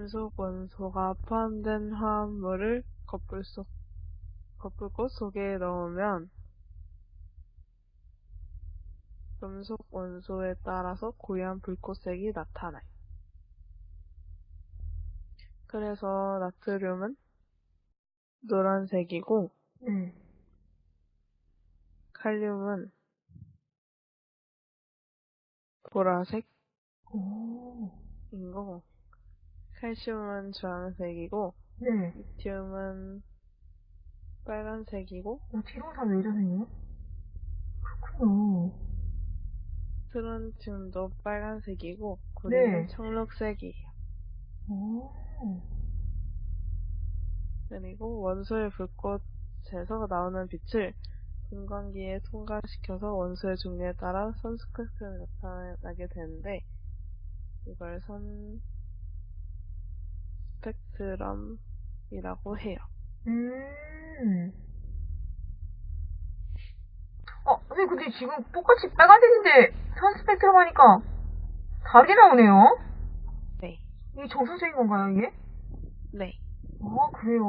금속 원소가 포함된 화합물을 거풀 속, 거풀꽃 속에 넣으면 금속 원소에 따라서 고유한 불꽃색이 나타나요. 그래서 나트륨은 노란색이고 네. 칼륨은 보라색인 오. 거고 칼슘은 주황색이고 네. 리튬은 빨간색이고 어, 뒤로 다왜 이러세요? 그렇군요. 트론튬도 빨간색이고 구리는 네. 청록색이에요. 오. 그리고 원소의 불꽃에서 나오는 빛을 분광기에 통과시켜서 원소의 종류에 따라 선 스펙트럼이 나타나게 되는데 이걸 선 스펙트럼이라고 해요. 음. 어, 선생님, 근데 지금 똑같이 빨간색인데 선 스펙트럼 하니까 다르게 나오네요? 네. 이게 정수색인 건가요, 이게? 네. 아, 그래요.